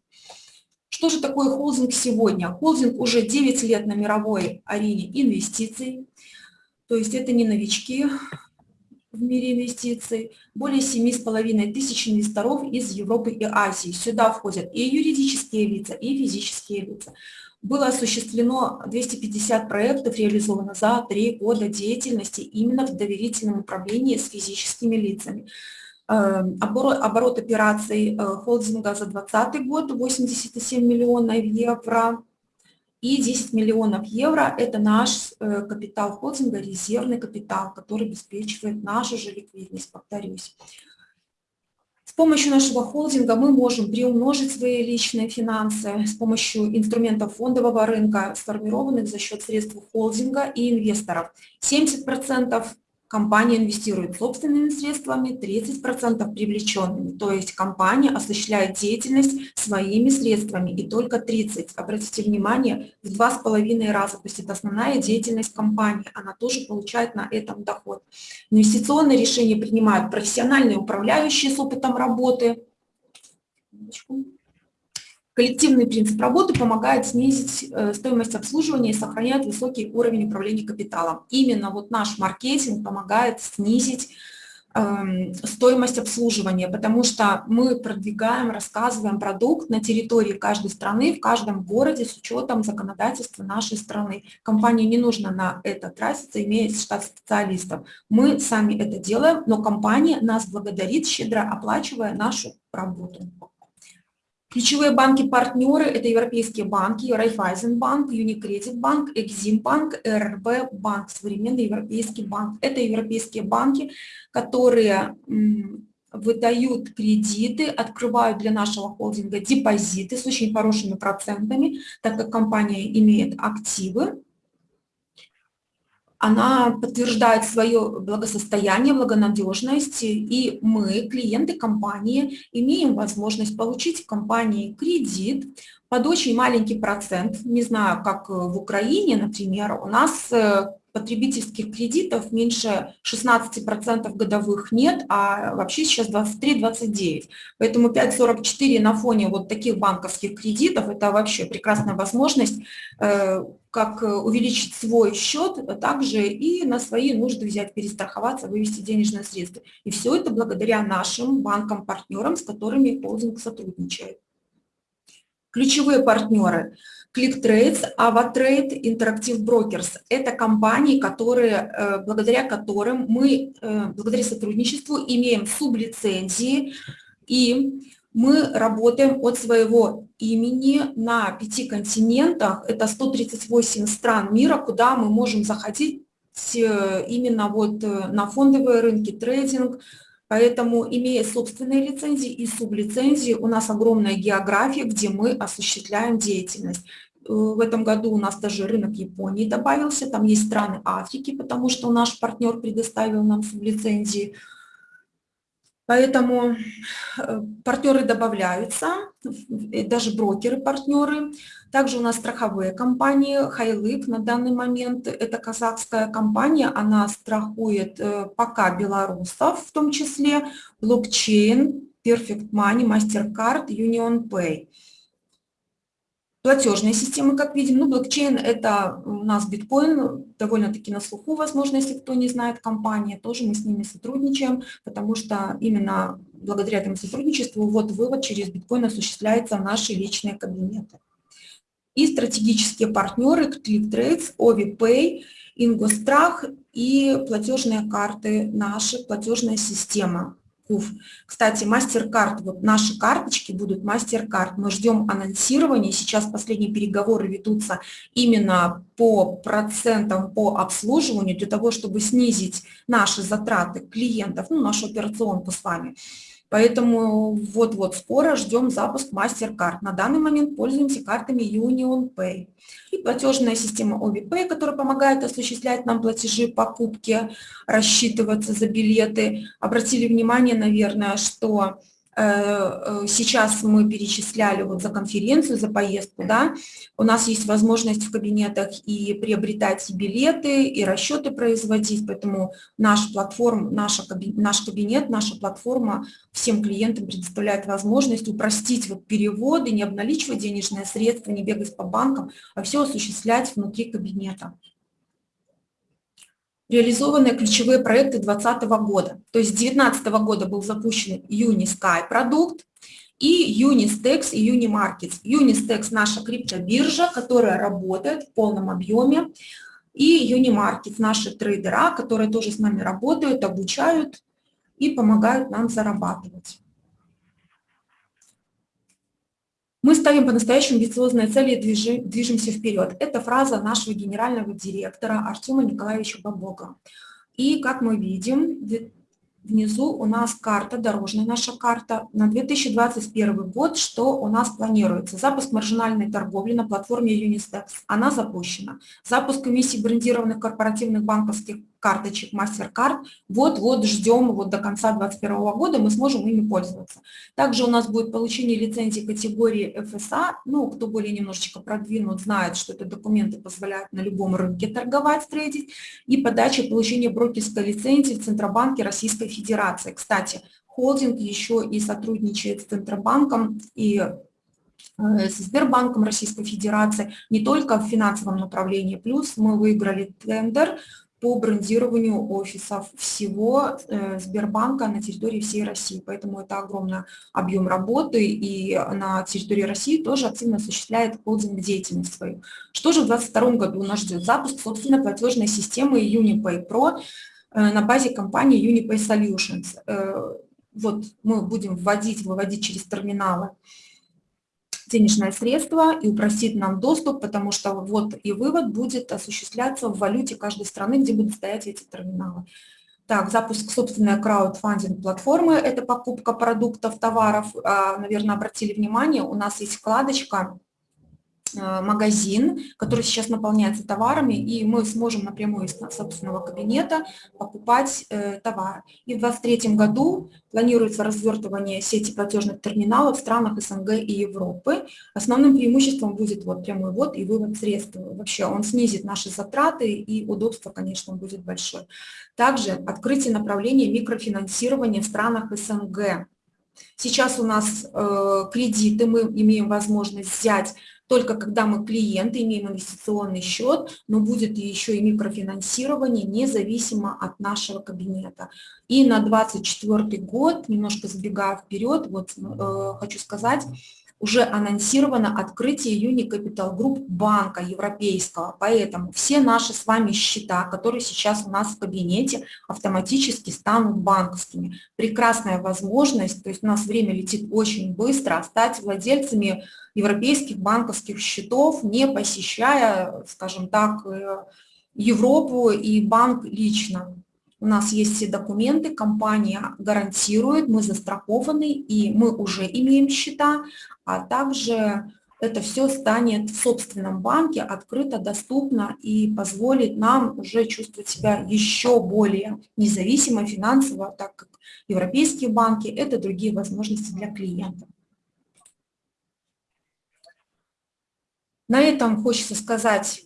Что же такое холдинг сегодня? Холдинг уже 9 лет на мировой арене инвестиций. То есть это не новички в мире инвестиций. Более 7,5 тысяч инвесторов из Европы и Азии. Сюда входят и юридические лица, и физические лица. Было осуществлено 250 проектов, реализовано за три года деятельности именно в доверительном управлении с физическими лицами. Эм, оборот, оборот операций э, холдинга за 2020 год 87 миллионов евро и 10 миллионов евро – это наш э, капитал холдинга, резервный капитал, который обеспечивает нашу же ликвидность, повторюсь. С помощью нашего холдинга мы можем приумножить свои личные финансы с помощью инструментов фондового рынка, сформированных за счет средств холдинга и инвесторов. 70% компания инвестирует собственными средствами, 30% привлеченными. То есть компания осуществляет деятельность своими средствами и только 30%. Обратите внимание, в два с половиной раза. То есть это основная деятельность компании. Она тоже получает на этом доход. Инвестиционные решения принимают профессиональные управляющие с опытом работы. Коллективный принцип работы помогает снизить э, стоимость обслуживания и сохраняет высокий уровень управления капиталом. Именно вот наш маркетинг помогает снизить эм, стоимость обслуживания, потому что мы продвигаем, рассказываем продукт на территории каждой страны, в каждом городе с учетом законодательства нашей страны. Компании не нужно на это тратиться, имея штат специалистов. Мы сами это делаем, но компания нас благодарит, щедро оплачивая нашу работу. Ключевые банки-партнеры – это европейские банки, Райфайзенбанк, Юникредит банк, Экзимбанк, РРБ банк, современный европейский банк. Это европейские банки, которые выдают кредиты, открывают для нашего холдинга депозиты с очень хорошими процентами, так как компания имеет активы, она подтверждает свое благосостояние, благонадежность, и мы, клиенты компании, имеем возможность получить в компании кредит под очень маленький процент, не знаю, как в Украине, например, у нас э, потребительских кредитов меньше 16% годовых нет, а вообще сейчас 23-29. Поэтому 5,44 на фоне вот таких банковских кредитов – это вообще прекрасная возможность э, как увеличить свой счет, а также и на свои нужды взять, перестраховаться, вывести денежные средства. И все это благодаря нашим банкам-партнерам, с которыми холдинг сотрудничает. Ключевые партнеры – ClickTrades, AvaTrade, Interactive Brokers – это компании, которые, э, благодаря которым мы, э, благодаря сотрудничеству, имеем сублицензии, и мы работаем от своего имени на пяти континентах, это 138 стран мира, куда мы можем заходить э, именно вот на фондовые рынки, трейдинг, Поэтому, имея собственные лицензии и сублицензии, у нас огромная география, где мы осуществляем деятельность. Э, в этом году у нас даже рынок Японии добавился, там есть страны Африки, потому что наш партнер предоставил нам сублицензии. Поэтому э, партнеры добавляются, даже брокеры-партнеры. Также у нас страховые компании, Хайлык на данный момент, это казахская компания, она страхует э, пока белорусов, в том числе блокчейн, Perfect Money, MasterCard, Union Pay платежные системы, как видим. Ну, блокчейн – это у нас биткоин, довольно-таки на слуху, возможно, если кто не знает компании, тоже мы с ними сотрудничаем, потому что именно благодаря этому сотрудничеству вот вывод через биткоин осуществляется в наши личные кабинеты. И стратегические партнеры ClickTrades, OviPay, Ингострах и платежные карты, наши платежная система. КУФ. Кстати, MasterCard, вот наши карточки будут MasterCard. Мы ждем анонсирования. Сейчас последние переговоры ведутся именно по процентам по обслуживанию, для того, чтобы снизить наши затраты клиентов, ну, нашу операционку с вами. Поэтому вот-вот скоро ждем запуск MasterCard. На данный момент пользуемся картами Union Pay. И платежная система OviPay, которая помогает осуществлять нам платежи, покупки, рассчитываться за билеты. Обратили внимание, наверное, что сейчас мы перечисляли вот за конференцию, за поездку, да, у нас есть возможность в кабинетах и приобретать билеты, и расчеты производить, поэтому наш, платформ, наша, наш кабинет, наша платформа всем клиентам предоставляет возможность упростить вот переводы, не обналичивать денежные средства, не бегать по банкам, а все осуществлять внутри кабинета реализованы ключевые проекты 2020 года. То есть 2019 года был запущен Unisky продукт и Unistex и Unimarkets. Unistex – наша криптобиржа, которая работает в полном объеме, и Unimarkets – наши трейдера, которые тоже с нами работают, обучают и помогают нам зарабатывать. Мы ставим по-настоящему амбициозные цели и движемся вперед. Это фраза нашего генерального директора Артема Николаевича Бабога. И, как мы видим, внизу у нас карта, дорожная наша карта на 2021 год, что у нас планируется. Запуск маржинальной торговли на платформе Unistex, она запущена. Запуск комиссии брендированных корпоративных банковских карточек MasterCard. Вот-вот ждем, вот до конца 2021 года мы сможем ими пользоваться. Также у нас будет получение лицензии категории FSA. Ну, кто более немножечко продвинут, знает, что это документы позволяют на любом рынке торговать, трейдить. И подача и получение брокерской лицензии в Центробанке Российской Федерации. Кстати, холдинг еще и сотрудничает с Центробанком и э, с Сбербанком Российской Федерации, не только в финансовом направлении. Плюс мы выиграли тендер по брендированию офисов всего э, Сбербанка на территории всей России. Поэтому это огромный объем работы, и на территории России тоже активно осуществляет холдинг деятельность свою. Что же в 2022 году нас ждет? Запуск, собственно, платежной системы Unipay Pro э, на базе компании Unipay Solutions. Э, вот мы будем вводить, выводить через терминалы денежное средство и упростит нам доступ, потому что вот и вывод будет осуществляться в валюте каждой страны, где будут стоять эти терминалы. Так, запуск собственной краудфандинг платформы – это покупка продуктов, товаров. А, наверное, обратили внимание, у нас есть вкладочка магазин, который сейчас наполняется товарами, и мы сможем напрямую из собственного кабинета покупать э, товар. И в 2023 году планируется развертывание сети платежных терминалов в странах СНГ и Европы. Основным преимуществом будет вот прямой ввод и вывод средств. Вообще он снизит наши затраты и удобство, конечно, будет большое. Также открытие направления микрофинансирования в странах СНГ. Сейчас у нас э, кредиты мы имеем возможность взять только когда мы клиенты, имеем инвестиционный счет, но будет еще и микрофинансирование независимо от нашего кабинета. И на 2024 год, немножко сбегая вперед, вот э, хочу сказать, уже анонсировано открытие Unicapital Group банка европейского, поэтому все наши с вами счета, которые сейчас у нас в кабинете, автоматически станут банковскими. Прекрасная возможность, то есть у нас время летит очень быстро, стать владельцами европейских банковских счетов, не посещая, скажем так, э, Европу и банк лично. У нас есть все документы, компания гарантирует, мы застрахованы, и мы уже имеем счета, а также это все станет в собственном банке, открыто, доступно и позволит нам уже чувствовать себя еще более независимо финансово, так как европейские банки – это другие возможности для клиентов. На этом хочется сказать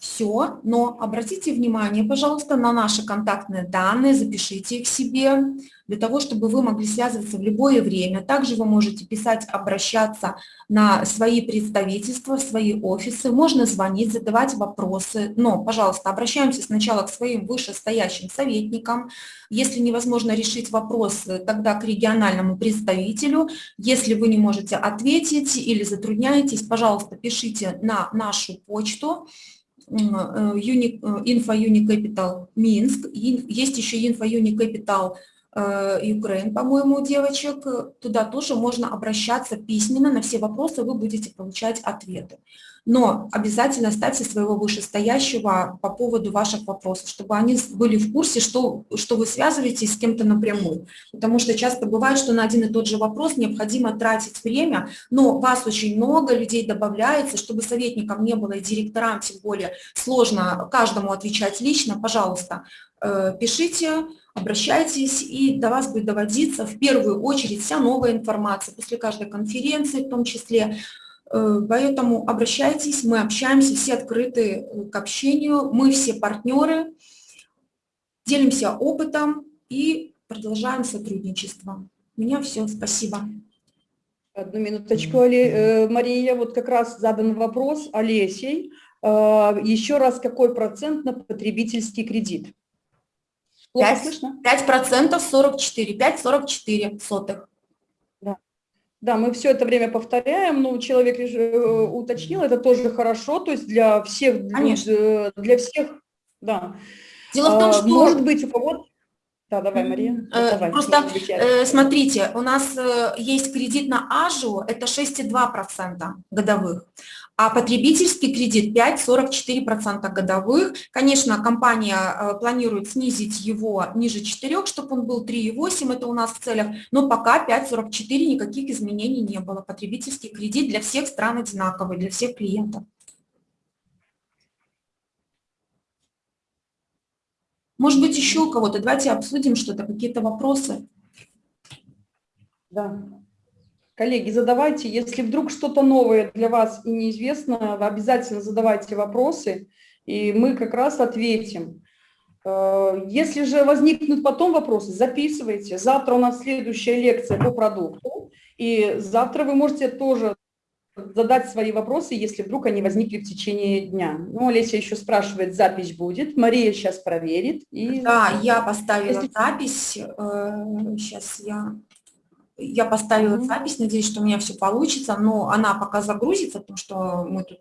все, но обратите внимание, пожалуйста, на наши контактные данные, запишите их себе, для того, чтобы вы могли связываться в любое время. Также вы можете писать, обращаться на свои представительства, свои офисы, можно звонить, задавать вопросы, но, пожалуйста, обращаемся сначала к своим вышестоящим советникам. Если невозможно решить вопросы, тогда к региональному представителю. Если вы не можете ответить или затрудняетесь, пожалуйста, пишите на нашу почту, Info Unicapital Минск, есть еще Info Unicapital Украин, по-моему, девочек, туда тоже можно обращаться письменно, на все вопросы вы будете получать ответы но обязательно ставьте своего вышестоящего по поводу ваших вопросов, чтобы они были в курсе, что, что вы связываетесь с кем-то напрямую. Потому что часто бывает, что на один и тот же вопрос необходимо тратить время, но вас очень много, людей добавляется, чтобы советникам не было и директорам тем более сложно каждому отвечать лично, пожалуйста, э, пишите, обращайтесь, и до вас будет доводиться в первую очередь вся новая информация после каждой конференции в том числе, поэтому обращайтесь, мы общаемся, все открыты э, к общению, мы все партнеры, делимся опытом и продолжаем сотрудничество. У меня все, спасибо. Одну минуточку, э, Мария, вот как раз задан вопрос Олесей. Еще раз, какой процент на потребительский кредит? 5, 5 процентов 44, 5,44 сотых. Да, мы все это время повторяем, но человек э, уточнил, это тоже хорошо, то есть для всех, Конечно. Э, для всех, да. Дело в том, а, что... Может быть, у кого-то... Да, давай, Мария. Э, давай, Просто смотрите, у нас есть кредит на АЖУ, это 6,2% годовых, а потребительский кредит 5,44% годовых. Конечно, компания э, планирует снизить его ниже 4, чтобы он был 3,8, это у нас в целях, но пока 5,44 никаких изменений не было. Потребительский кредит для всех стран одинаковый, для всех клиентов. Может быть, еще у кого-то. Давайте обсудим что-то, какие-то вопросы. Да. Коллеги, задавайте, если вдруг что-то новое для вас и неизвестно, обязательно задавайте вопросы, и мы как раз ответим. Э, если же возникнут потом вопросы, записывайте. Завтра у нас следующая лекция по продукту, и завтра вы можете тоже задать свои вопросы, если вдруг они возникли в течение дня. Ну, Олеся еще спрашивает, запись будет. Мария сейчас проверит. И... Да, я поставила если... запись. Сейчас э, я я поставила mm -hmm. запись, надеюсь, что у меня все получится, но она пока загрузится, потому что мы тут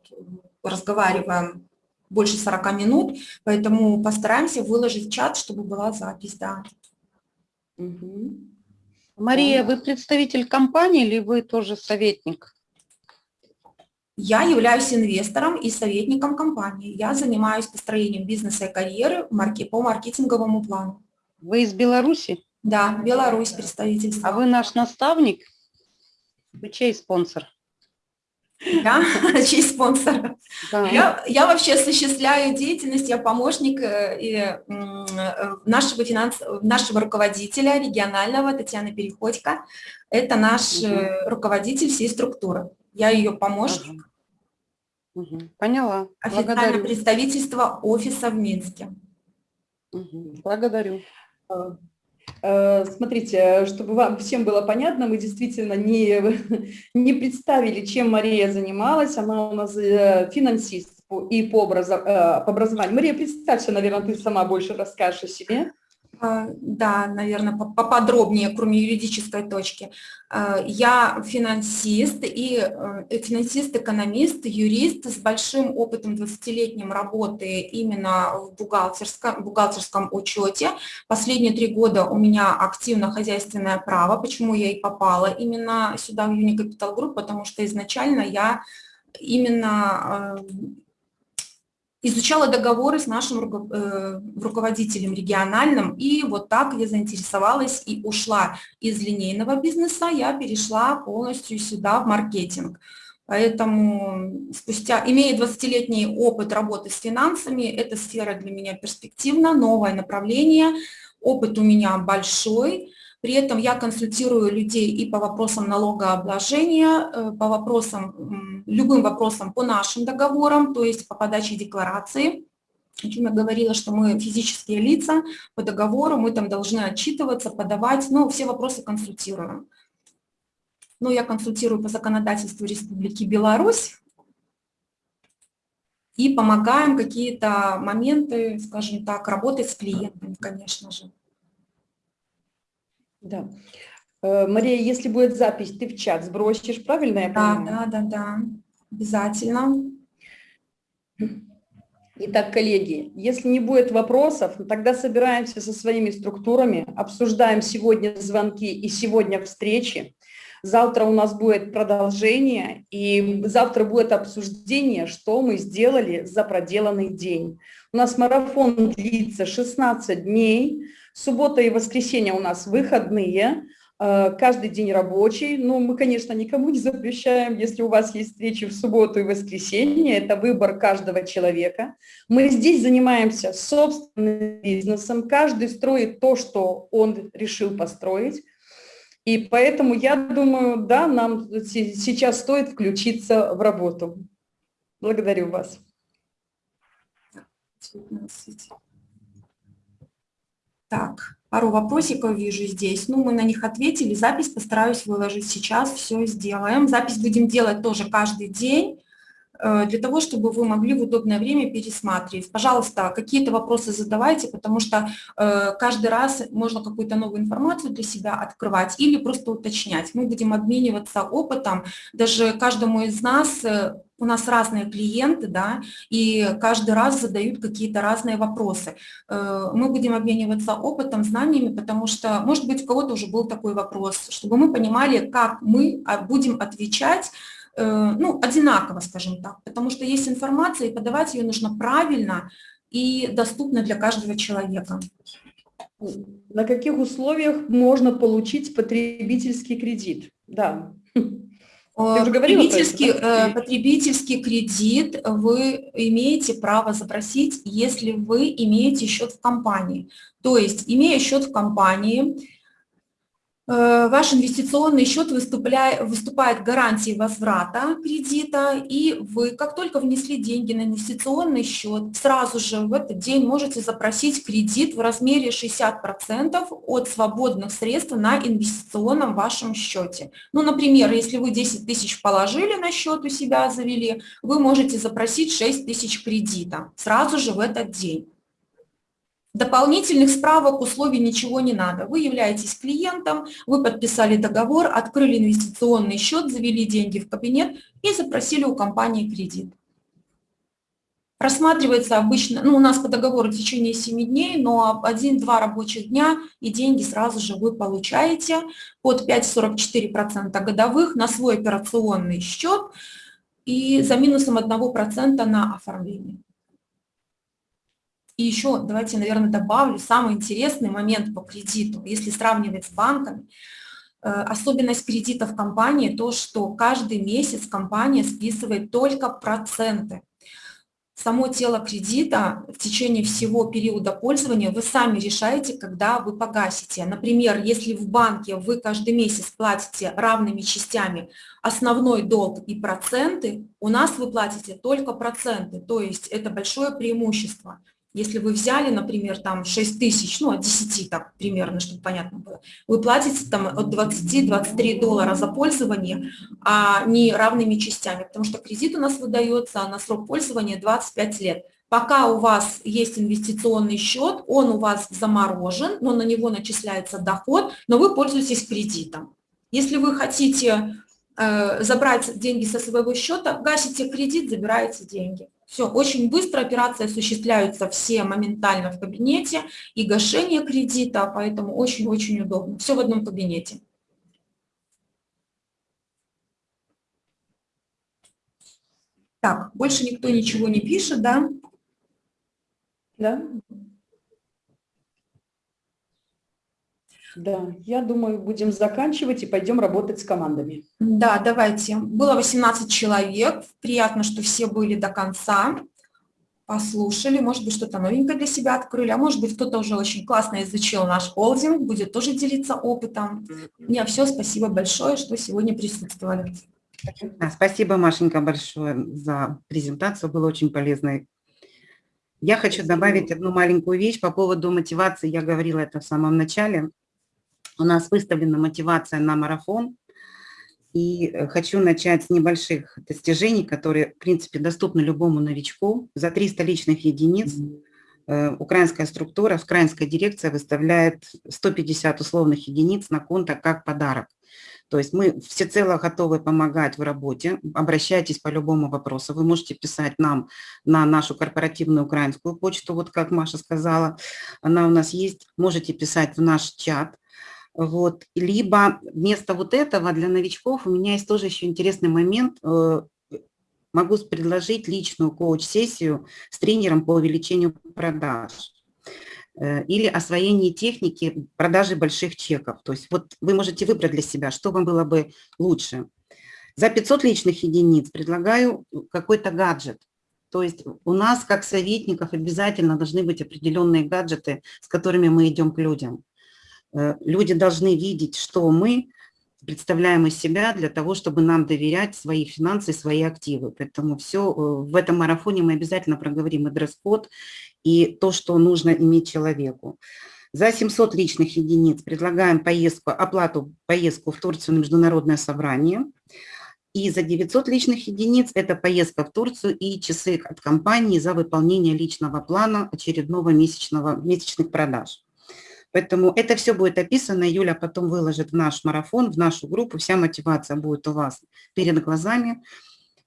разговариваем больше 40 минут, поэтому постараемся выложить в чат, чтобы была запись, да. Угу. Мария, вы представитель компании или вы тоже советник? Я являюсь инвестором и советником компании. Я занимаюсь построением бизнеса и карьеры по маркетинговому плану. Вы из Беларуси? Да, Беларусь представительство. А вы наш наставник? Вы чей спонсор? Да, честь спонсора. Да. Я, я вообще осуществляю деятельность, я помощник э, э, нашего, финанс, нашего руководителя регионального Татьяны Переходько. Это наш э, руководитель всей структуры. Я ее помощник. Поняла. Официальное Благодарю. представительство офиса в Минске. Благодарю. Э, Смотрите, чтобы вам всем было понятно, мы действительно не, не представили, чем Мария занималась. Она у нас э, финансист и по, э, по образованию. Мария, представься, наверное, ты сама больше расскажешь о себе. А, Да, наверное, по- поподробнее, кроме юридической точки. А, Я финансист и э, финансист-экономист, юрист с большим опытом 20-летним работы именно в бухгалтерском, бухгалтерском учете. Последние три года у меня активно хозяйственное право. Почему я и попала именно сюда, в Unicapitал Group? Потому что изначально я именно изучала договоры с нашим э, руководителем региональным, и вот так я заинтересовалась и ушла из линейного бизнеса, я перешла полностью сюда в маркетинг. Поэтому спустя, имея 20-летний опыт работы с финансами, эта сфера для меня перспективна, новое направление, опыт у меня большой, при этом я консультирую людей и по вопросам налогообложения, э, по вопросам, любым вопросам по нашим договорам, то есть по подаче декларации. О чем я говорила, что мы физические лица по договору, мы там должны отчитываться, подавать, ну, все вопросы консультируем. Ну, я консультирую по законодательству Республики Беларусь и помогаем какие-то моменты, скажем так, работать с клиентами, конечно же. Да. Э, Мария, если будет запись, ты в чат сбросишь, правильно я Да, понимаю? да, да, да, обязательно. Итак, коллеги, если не будет вопросов, тогда собираемся со своими структурами, обсуждаем сегодня звонки и сегодня встречи. Завтра у нас будет продолжение, и завтра будет обсуждение, что мы сделали за проделанный день. У нас марафон длится 16 дней, суббота и воскресенье у нас выходные, э, каждый день рабочий. Ну, мы, конечно, никому не запрещаем, если у вас есть встречи в субботу и воскресенье, это выбор каждого человека. Мы здесь занимаемся собственным бизнесом, каждый строит то, что он решил построить. И поэтому я думаю, да, нам се- сейчас стоит включиться в работу. Благодарю вас. 19. Так, пару вопросиков вижу здесь. Ну, мы на них ответили. Запись постараюсь выложить сейчас. Все сделаем. Запись будем делать тоже каждый день для того, чтобы вы могли в удобное время пересматривать. Пожалуйста, какие-то вопросы задавайте, потому что э, каждый раз можно какую-то новую информацию для себя открывать или просто уточнять. Мы будем обмениваться опытом. Даже каждому из нас, э, у нас разные клиенты, да, и каждый раз задают какие-то разные вопросы. Э, Мы будем обмениваться опытом, знаниями, потому что, может быть, у кого-то уже был такой вопрос, чтобы мы понимали, как мы а, будем отвечать э, ну, одинаково, скажем так, потому что есть информация, и подавать ее нужно правильно и доступно для каждого человека. На каких условиях можно получить потребительский кредит? Да. Э, про это, Потребительский, да? э, потребительский кредит вы имеете право запросить, если вы имеете счет в компании. То есть, имея счет в компании, э, ваш инвестиционный счет выступает гарантией возврата кредита, и вы, как только внесли деньги на инвестиционный счет, сразу же в этот день можете запросить кредит в размере 60% от свободных средств на инвестиционном вашем счете. Ну, например, если вы 10 тысяч положили на счет у себя, завели, вы можете запросить 6 тысяч кредита сразу же в этот день. Дополнительных справок, условий ничего не надо. Вы являетесь клиентом, вы подписали договор, открыли инвестиционный счет, завели деньги в кабинет и запросили у компании кредит. Рассматривается обычно, ну у нас по договору в течение 7 дней, но 1-2 рабочих дня и деньги сразу же вы получаете под 5,44% годовых на свой операционный счет и за минусом 1% на оформление. И еще давайте, наверное, добавлю самый интересный момент по кредиту, если сравнивать с банками. особенность кредита в компании то, что каждый месяц компания списывает только проценты само тело кредита в течение всего периода пользования вы сами решаете, когда вы погасите. Например, если в банке вы каждый месяц платите равными частями основной долг и проценты, у нас вы платите только проценты, то есть это большое преимущество. Если вы взяли, например, там 6 тысяч, ну, от 10 так примерно, чтобы понятно было, вы платите там от 20-23 доллара за пользование, а не равными частями, потому что кредит у нас выдается на срок пользования 25 лет. Пока у вас есть инвестиционный счет, он у вас заморожен, но на него начисляется доход, но вы пользуетесь кредитом. Если вы хотите э, забрать деньги со своего счета, гасите кредит, забираете деньги. Все, очень быстро операции осуществляются все моментально в кабинете и гашение кредита, поэтому очень-очень удобно. Все в одном кабинете. Так, больше никто ничего не пишет, да? Да. Да, я думаю, будем заканчивать и пойдем работать с командами. Да, давайте. Было 18 человек. Приятно, что все были до конца, послушали. Может быть, что-то новенькое для себя открыли, а может быть, кто-то уже очень классно изучил наш холдинг, будет тоже делиться опытом. Мне все, спасибо большое, что сегодня присутствовали. Спасибо, Машенька, большое за презентацию, было очень полезно. Я хочу добавить одну маленькую вещь по поводу мотивации, я говорила это в самом начале. У нас выставлена мотивация на марафон. И э, хочу начать с небольших достижений, которые, в принципе, доступны любому новичку. За 300 личных единиц э, украинская структура, украинская дирекция выставляет 150 условных единиц на конто как подарок. То есть мы всецело готовы помогать в работе. Обращайтесь по любому вопросу. Вы можете писать нам на нашу корпоративную украинскую почту, вот как Маша сказала. Она у нас есть. Можете писать в наш чат. Вот. Либо вместо вот этого для новичков у меня есть тоже еще интересный момент. Э, могу предложить личную коуч-сессию с тренером по увеличению продаж э, или освоение техники продажи больших чеков. То есть вот вы можете выбрать для себя, что вам было бы лучше. За 500 личных единиц предлагаю какой-то гаджет. То есть у нас, как советников, обязательно должны быть определенные гаджеты, с которыми мы идем к людям. Э, люди должны видеть, что мы представляем из себя для того, чтобы нам доверять свои финансы, свои активы. Поэтому все э, в этом марафоне мы обязательно проговорим и дресс-код, и то, что нужно иметь человеку. За 700 личных единиц предлагаем поездку, оплату поездку в Турцию на международное собрание. И за 900 личных единиц это поездка в Турцию и часы от компании за выполнение личного плана очередного месячного, месячных продаж. Поэтому это все будет описано, Юля потом выложит в наш марафон, в нашу группу, вся мотивация будет у вас перед глазами.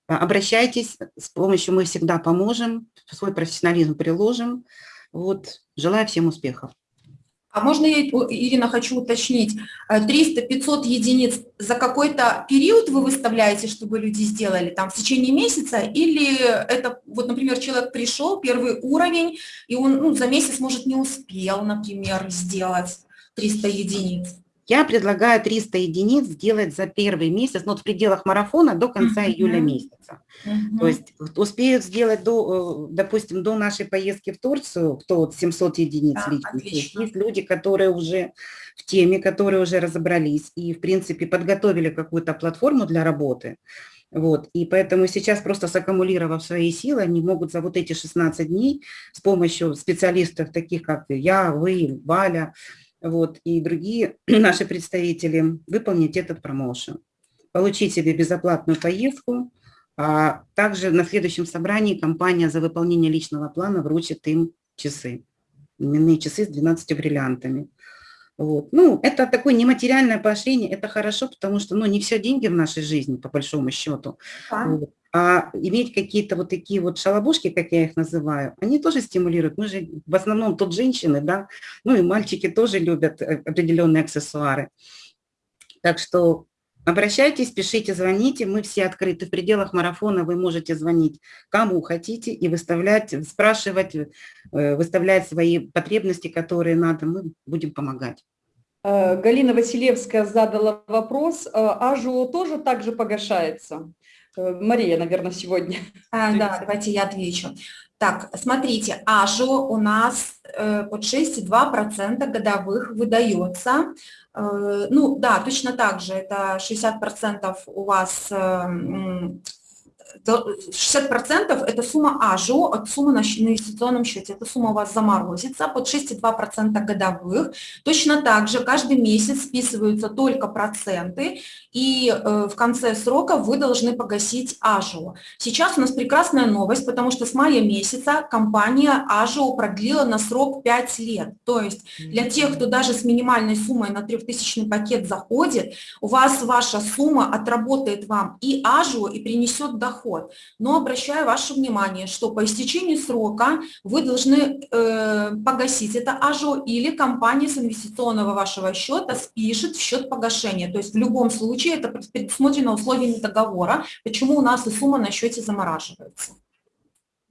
А, обращайтесь, с помощью мы всегда поможем, свой профессионализм приложим. Вот, желаю всем успехов. А можно я, Ирина, хочу уточнить, 300-500 э, единиц за какой-то период вы выставляете, чтобы люди сделали, там, в течение месяца, или это, вот, например, человек пришел, первый уровень, и он ну, за месяц, может, не успел, например, сделать 300 единиц? Я предлагаю 300 единиц сделать за первый месяц, но ну, в пределах марафона до конца uh -huh. июля месяца. Uh -huh. То есть успеют сделать, до, э, допустим, до нашей поездки в Турцию, кто вот 700 единиц да, личных. Есть, есть люди, которые уже в теме, которые уже разобрались и, в принципе, подготовили какую-то платформу для работы. Вот, и поэтому сейчас просто саккумулировав свои силы, они могут за вот эти 16 дней с помощью специалистов, таких как я, вы, Валя, вот, и другие наши представители выполнить этот промоушен, получить себе безоплатную поездку, а также на следующем собрании компания за выполнение личного плана вручит им часы, именные часы с 12 бриллиантами. Вот. Ну, это такое нематериальное поощрение, это хорошо, потому что ну, не все деньги в нашей жизни, по большому счету. Да. Вот. А иметь какие-то вот такие вот шалобушки, как я их называю, они тоже стимулируют. Мы же в основном тут женщины, да, ну и мальчики тоже любят э, определенные аксессуары. Так что обращайтесь, пишите, звоните, мы все открыты. В пределах марафона вы можете звонить кому хотите и выставлять, спрашивать, э, выставлять свои потребности, которые надо, мы будем помогать. Э, Галина Василевская задала вопрос, э, АЖО тоже также погашается? Э, Мария, наверное, сегодня. А, да, давайте я отвечу. Так, смотрите, АЖО у нас э, под 6,2% годовых выдается. Э, ну да, точно так же, это 60% у вас э, 60% это сумма АЖО от суммы на инвестиционном счете. Эта сумма у вас заморозится под 6,2% годовых. Точно так же каждый месяц списываются только проценты, и э, в конце срока вы должны погасить АЖО. Сейчас у нас прекрасная новость, потому что с мая месяца компания АЖО продлила на срок 5 лет. То есть для тех, кто даже с минимальной суммой на 3000 пакет заходит, у вас ваша сумма отработает вам и АЖО, и принесет доход. Но обращаю ваше внимание, что по истечении срока вы должны э, погасить это АЖО или компания с инвестиционного вашего счета спишет в счет погашения. То есть в любом случае это предусмотрено условиями договора, почему у нас и сумма на счете замораживается.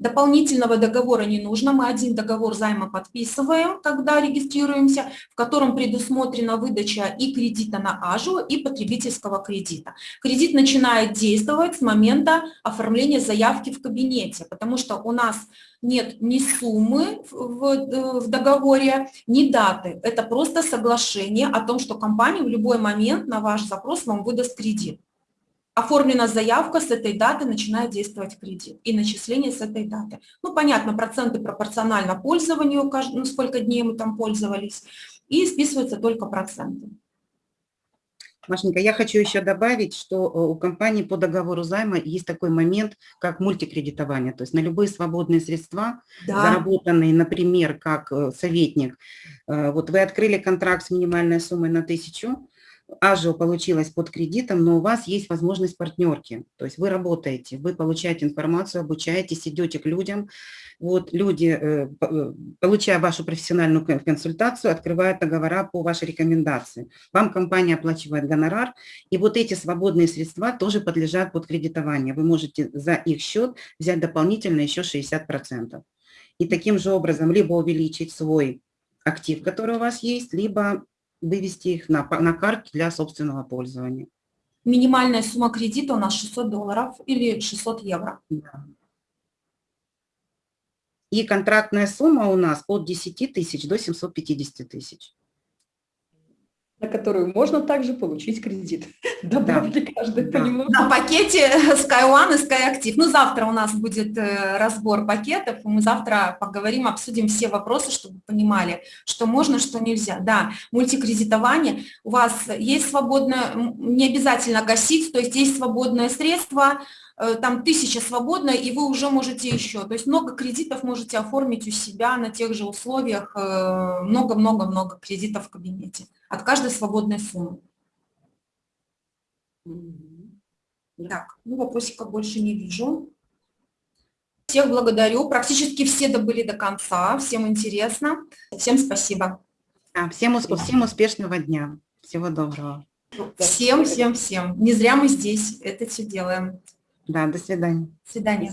Дополнительного договора не нужно, мы один договор займа подписываем, когда регистрируемся, в котором предусмотрена выдача и кредита на АЖУ, и потребительского кредита. Кредит начинает действовать с момента оформления заявки в кабинете, потому что у нас нет ни суммы в, в- договоре, ни даты. Это просто соглашение о том, что компания в любой момент на ваш запрос вам выдаст кредит. Оформлена заявка, с этой даты начинает действовать кредит и начисление с этой даты. Ну, понятно, проценты пропорционально пользованию, ну, сколько дней мы там пользовались, и списываются только проценты. Машенька, я хочу еще добавить, что э, у компании по договору займа есть такой момент, как мультикредитование. То есть на любые свободные средства, заработанные, например, как э, советник, э, вот вы открыли контракт с минимальной суммой на тысячу, АЖО получилось под кредитом, но у вас есть возможность партнерки. То есть вы работаете, вы получаете информацию, обучаетесь, идете к людям. Вот люди, э, э, получая вашу профессиональную кон- консультацию, открывают договора по вашей рекомендации. Вам компания оплачивает гонорар, и вот эти свободные средства тоже подлежат под кредитование. Вы можете за их счет взять дополнительно еще 60%. И таким же образом либо увеличить свой актив, который у вас есть, либо вывести их на, на карту для собственного пользования. Минимальная сумма кредита у нас 600 долларов или 600 евро. Да. И контрактная сумма у нас от 10 тысяч до 750 тысяч. На которую можно также получить кредит. Добавили каждый Да. понемногу. На пакете Sky One и Sky Active. Ну, завтра у нас будет э, разбор пакетов, и мы завтра поговорим, обсудим все вопросы, чтобы вы понимали, что можно, что нельзя. Да, мультикредитование. У вас есть свободное, не обязательно гасить, то есть есть свободное средство, там тысяча свободная, и вы уже можете еще. То есть много кредитов можете оформить у себя на тех же условиях, э, много-много-много кредитов в кабинете от каждой свободной суммы. Так, ну вопросиков больше не вижу. Всех благодарю. Практически все добыли до конца. Всем интересно. Всем спасибо. Да, всем, усп- всем успешного дня. Всего доброго. Всем, всем, всем. Не зря мы здесь это все делаем. Да, до свидания. До свидания.